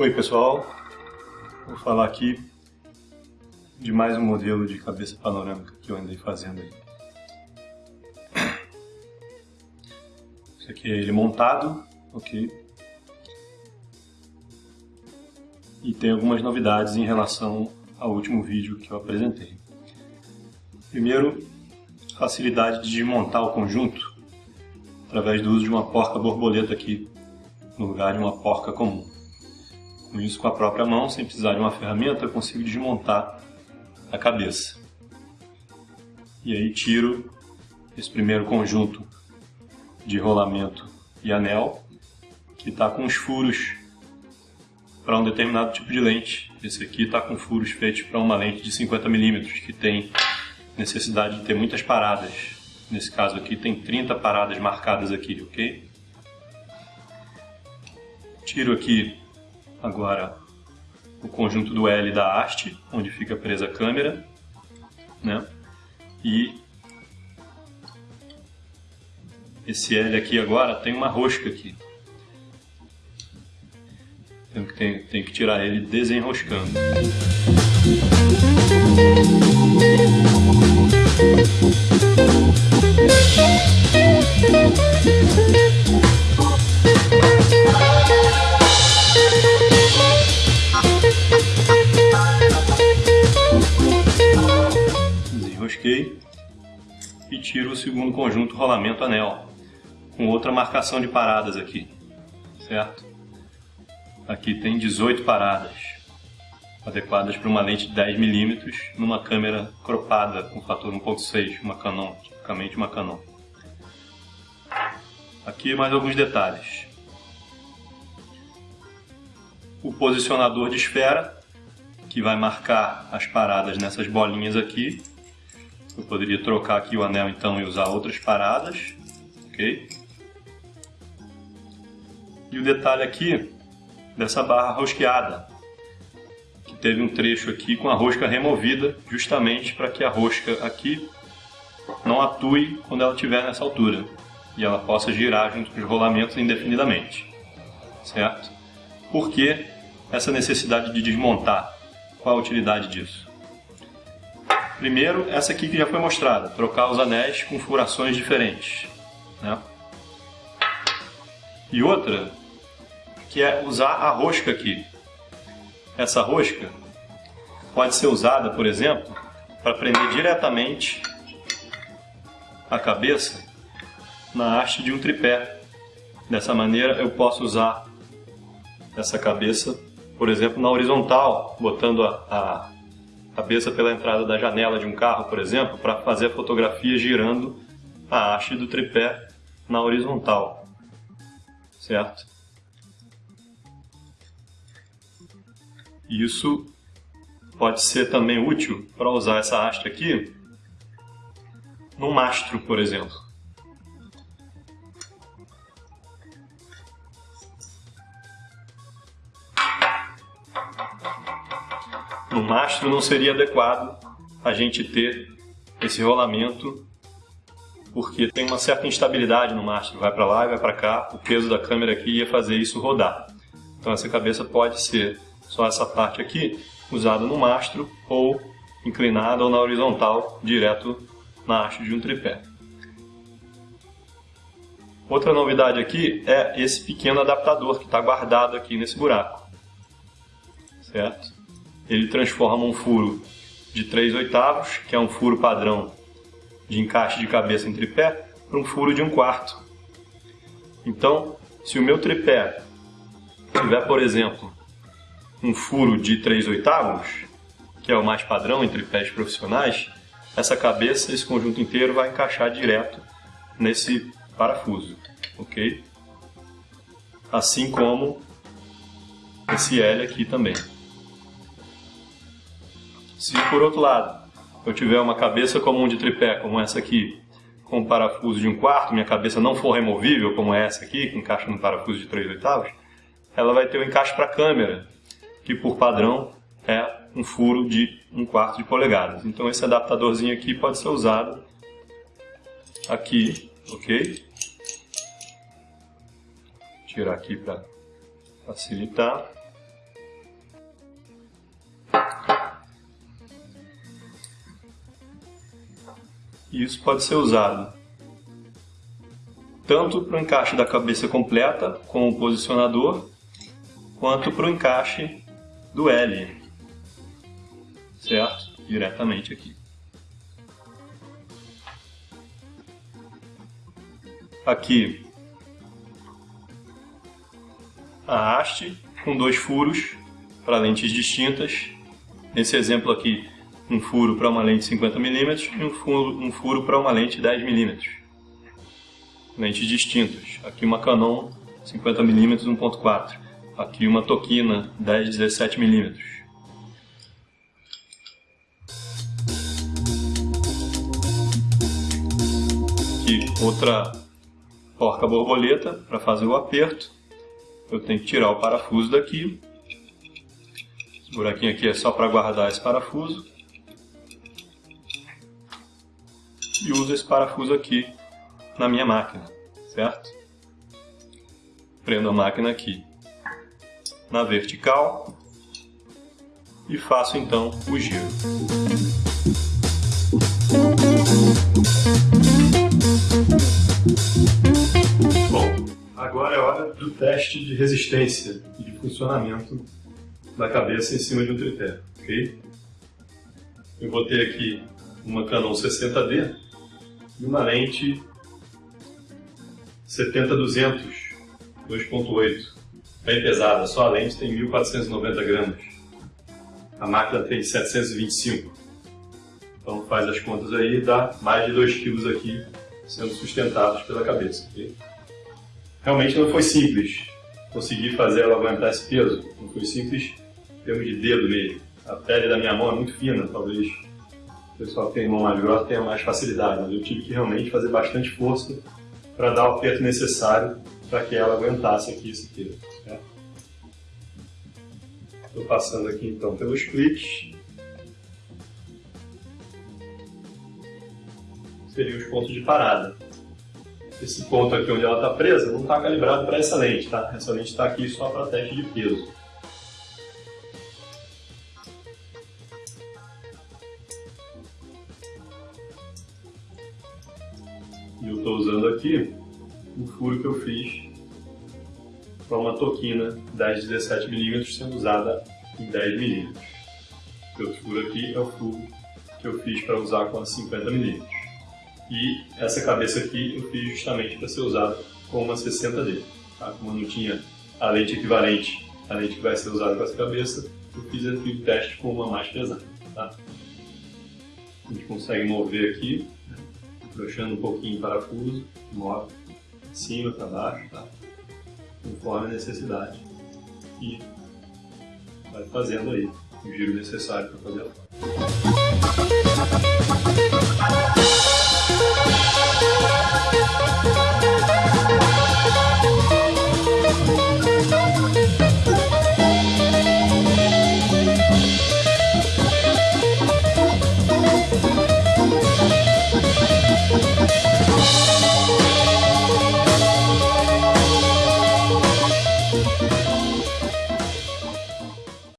Oi pessoal, vou falar aqui de mais um modelo de cabeça panorâmica que eu andei fazendo aí. Esse aqui é ele montado, ok? E tem algumas novidades em relação ao último vídeo que eu apresentei. Primeiro, facilidade de desmontar o conjunto através do uso de uma porca borboleta aqui, no lugar de uma porca comum. Com isso, com a própria mão, sem precisar de uma ferramenta, eu consigo desmontar a cabeça. E aí tiro esse primeiro conjunto de rolamento e anel, que está com os furos para um determinado tipo de lente. Esse aqui está com furos feitos para uma lente de 50mm, que tem necessidade de ter muitas paradas. Nesse caso aqui tem 30 paradas marcadas aqui, ok? Tiro aqui agora o conjunto do L da haste, onde fica presa a câmera, né? E esse L aqui agora tem uma rosca aqui. Que, tenho, tenho que tirar ele desenroscando. Tiro o segundo conjunto rolamento anel com outra marcação de paradas aqui, certo? Aqui tem 18 paradas adequadas para uma lente de 10mm numa câmera cropada com fator 1.6, uma Canon, tipicamente uma Canon. Aqui mais alguns detalhes. O posicionador de esfera, que vai marcar as paradas nessas bolinhas aqui. Eu poderia trocar aqui o anel então e usar outras paradas, ok? E o detalhe aqui dessa barra rosqueada, que teve um trecho aqui com a rosca removida, justamente para que a rosca aqui não atue quando ela estiver nessa altura e ela possa girar junto com os rolamentos indefinidamente, certo? Por que essa necessidade de desmontar? Qual a utilidade disso? Primeiro, essa aqui que já foi mostrada, trocar os anéis com furações diferentes. Né? E outra, que é usar a rosca aqui. Essa rosca pode ser usada, por exemplo, para prender diretamente a cabeça na haste de um tripé. Dessa maneira eu posso usar essa cabeça, por exemplo, na horizontal, botando a, a cabeça pela entrada da janela de um carro, por exemplo, para fazer a fotografia girando a haste do tripé na horizontal. Certo? Isso pode ser também útil para usar essa haste aqui no mastro, por exemplo. No mastro não seria adequado a gente ter esse rolamento porque tem uma certa instabilidade no mastro, vai para lá e vai para cá, o peso da câmera aqui ia fazer isso rodar. Então essa cabeça pode ser só essa parte aqui, usada no mastro ou inclinada ou na horizontal, direto na haste de um tripé. Outra novidade aqui é esse pequeno adaptador que está guardado aqui nesse buraco. Certo? Ele transforma um furo de 3 oitavos, que é um furo padrão de encaixe de cabeça em tripé, para um furo de 1 um quarto. Então, se o meu tripé tiver, por exemplo, um furo de 3 oitavos, que é o mais padrão entre pés profissionais, essa cabeça, esse conjunto inteiro vai encaixar direto nesse parafuso, ok? Assim como esse L aqui também. Se por outro lado eu tiver uma cabeça comum de tripé, como essa aqui, com um parafuso de um quarto, minha cabeça não for removível, como é essa aqui, que encaixa no parafuso de 3 oitavos, ela vai ter o um encaixe para a câmera, que por padrão é um furo de um quarto de polegadas. Então esse adaptadorzinho aqui pode ser usado aqui, ok? Tirar aqui para facilitar. E isso pode ser usado tanto para o encaixe da cabeça completa com o posicionador, quanto para o encaixe do L, certo? Diretamente aqui. Aqui a haste com dois furos para lentes distintas. Nesse exemplo aqui, um furo para uma lente 50mm e um furo, um furo para uma lente 10mm. Lentes distintas. Aqui uma Canon 50mm 1.4. Aqui uma Tokina 10-17mm. Aqui outra porca borboleta para fazer o aperto. Eu tenho que tirar o parafuso daqui. Esse buraquinho aqui é só para guardar esse parafuso. E uso esse parafuso aqui na minha máquina, certo? Prendo a máquina aqui na vertical e faço então o giro. Agora é hora do teste de resistência e de funcionamento da cabeça em cima de um tripé, ok? Eu vou ter aqui uma Canon 60D e uma lente 70-200 2.8, bem pesada, só a lente tem 1490 gramas, a máquina tem 725, então faz as contas aí, dá mais de 2 kg aqui sendo sustentados pela cabeça, ok? realmente não foi simples conseguir fazer ela aguentar esse peso. Não foi simples em termos de dedo mesmo. A pele da minha mão é muito fina, talvez pessoal que tem mão mais grossa tenha mais facilidade, mas eu tive que realmente fazer bastante força para dar o aperto necessário para que ela aguentasse aqui esse peso. Estou passando aqui então pelos cliques. Seriam os pontos de parada esse ponto aqui onde ela está presa não está calibrado para essa lente, tá? Essa lente está aqui só para teste de peso. Aqui o furo que eu fiz para uma toquina 10 17mm sendo usada em 10mm. O outro furo aqui é o furo que eu fiz para usar com a 50mm. E essa cabeça aqui eu fiz justamente para ser usada com uma 60D. Tá? Como não tinha a lente equivalente à lente que vai ser usada com essa cabeça, eu fiz aqui o teste com uma mais pesada. Tá? A gente consegue mover aqui, puxando um pouquinho o parafuso, move de cima para baixo, tá? conforme a necessidade. E vai fazendo aí o giro necessário para fazer a foto.